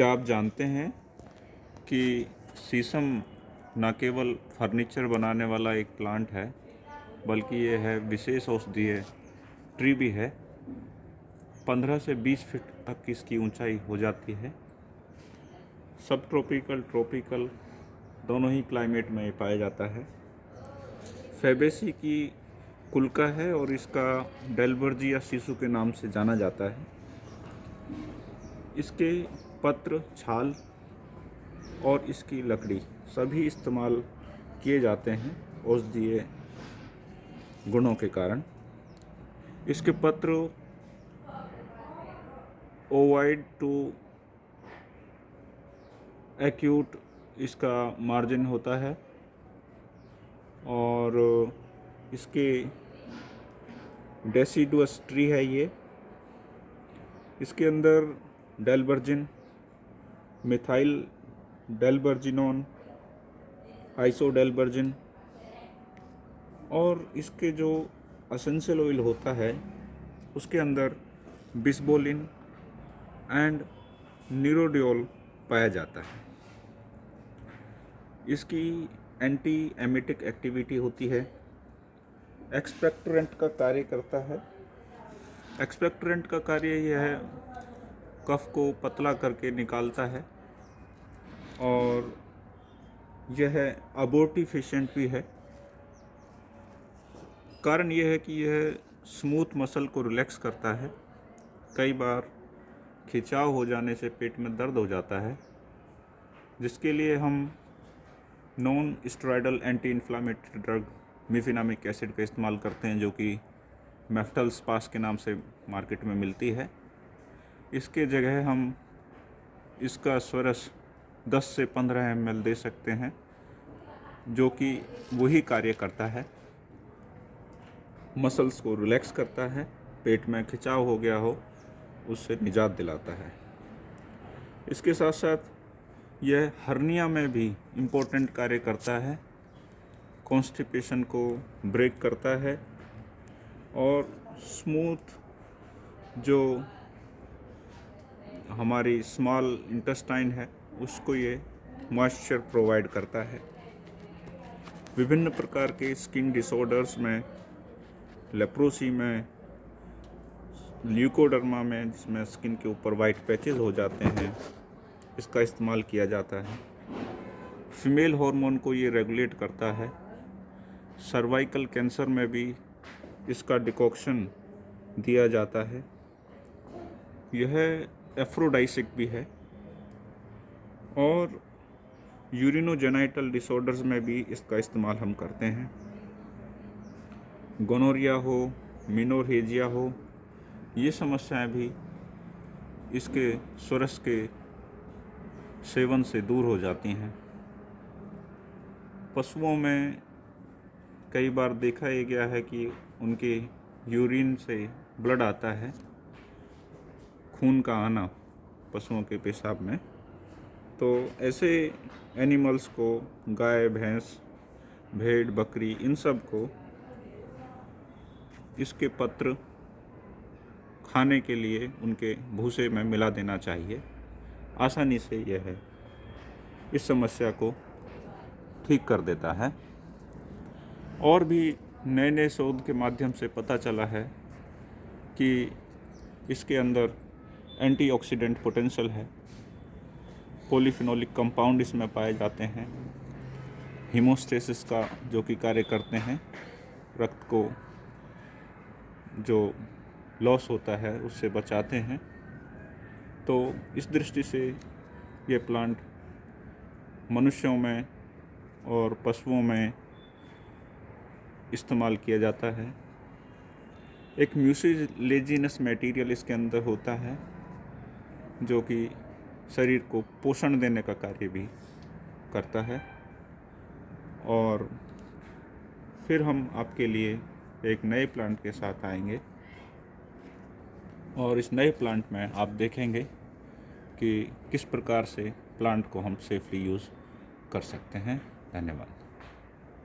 क्या आप जानते हैं कि शीशम न केवल फर्नीचर बनाने वाला एक प्लांट है, बल्कि ये है विशेष औषधीय ट्री भी है। 15 से 20 फीट तक इसकी ऊंचाई हो जाती है। सब ट्रॉपिकल ट्रॉपिकल दोनों ही क्लाइमेट में पाया जाता है। फेबेसी की कुलका है और इसका डेलबर्जी या शीशु के नाम से जाना जाता है। इसके पत्र, छाल और इसकी लकड़ी सभी इस्तेमाल किए जाते हैं औषधीय गुणों के कारण। इसके पत्र ओवाइड टू एक्यूट इसका मार्जिन होता है और इसके डेसीडुअस ट्री है ये। इसके अंदर डेलबर्जिन मिथाइल डेलबर्जिनोन आइसोडेलबर्जिन और इसके जो असेंशियल ऑयल होता है, उसके अंदर बिस्बोलिन एंड न्यूरोडियोल पाया जाता है। इसकी एंटी एमिटिक एक्टिविटी होती है। एक्सपेक्टरेंट का कार्य करता है। एक्सपेक्टरेंट का कार्य यह है, कफ को पतला करके निकालता है। और यह अबोर्टिफिशेंट भी है। कारण यह है कि यह स्मूथ मसल को रिलैक्स करता है। कई बार खिंचाव हो जाने से पेट में दर्द हो जाता है, जिसके लिए हम non steroidal anti inflammatory drug mefenamic acid का इस्तेमाल करते हैं, जो कि मेफ्टल्स पास के नाम से मार्केट में मिलती है। इसके जगह हम इसका स्वरस 10 से 15 एम दे सकते हैं, जो कि वही कार्य करता है। मसल्स को रिलैक्स करता है, पेट में खिंचाव हो गया हो, उससे निजात दिलाता है। इसके साथ साथ यह हर्निया में भी इम्पोर्टेंट कार्य करता है कॉन्स्टिपेशन को ब्रेक करता है, और स्मूथ जो हमारी स्मॉल इंटेस्टाइन है उसको ये मॉइस्चर प्रोवाइड करता है। विभिन्न प्रकार के स्किन डिसऑर्डर्स में लेप्रोसी में ल्यूकोडर्मा में, जिसमें स्किन के ऊपर वाइट पैचेस हो जाते हैं, इसका इस्तेमाल किया जाता है। फीमेल हार्मोन को ये रेगुलेट करता है। सर्वाइकल कैंसर में भी इसका डिकॉक्शन दिया जाता है। यह एफ्रोडाइसिक भी है। और यूरिनोजेनाइटल डिसऑर्डर्स में भी इसका इस्तेमाल हम करते हैं। गोनोरिया हो मिनोरहेजिया हो, ये समस्याएँ भी इसके स्वरस के सेवन से दूर हो जाती हैं। पशुओं में कई बार देखा ये गया है कि उनके यूरिन से ब्लड आता है, खून का आना पशुओं के पेशाब में। तो ऐसे एनिमल्स को, गाय, भैंस, भेड़, बकरी, इन सबको इसके पत्र खाने के लिए उनके भूसे में मिला देना चाहिए। आसानी से यह है इस समस्या को ठीक कर देता है। और भी नए नए शोध के माध्यम से पता चला है कि इसके अंदर एंटीऑक्सीडेंट पोटेंशियल है। पॉलीफिनोलिक कंपाउंड इसमें पाए जाते हैं। हीमोस्टेसिस का जो कि कार्य करते हैं, रक्त को जो लॉस होता है, उससे बचाते हैं। तो इस दृष्टि से ये प्लांट मनुष्यों में और पशुओं में इस्तेमाल किया जाता है। एक म्यूसिलेजिनस मटेरियल इसके अंदर होता है, जो कि शरीर को पोषण देने का कार्य भी करता है। और फिर हम आपके लिए एक नए प्लांट के साथ आएँगे। और इस नए प्लांट में आप देखेंगे कि किस प्रकार से प्लांट को हम सेफली यूज़ कर सकते हैं। धन्यवाद।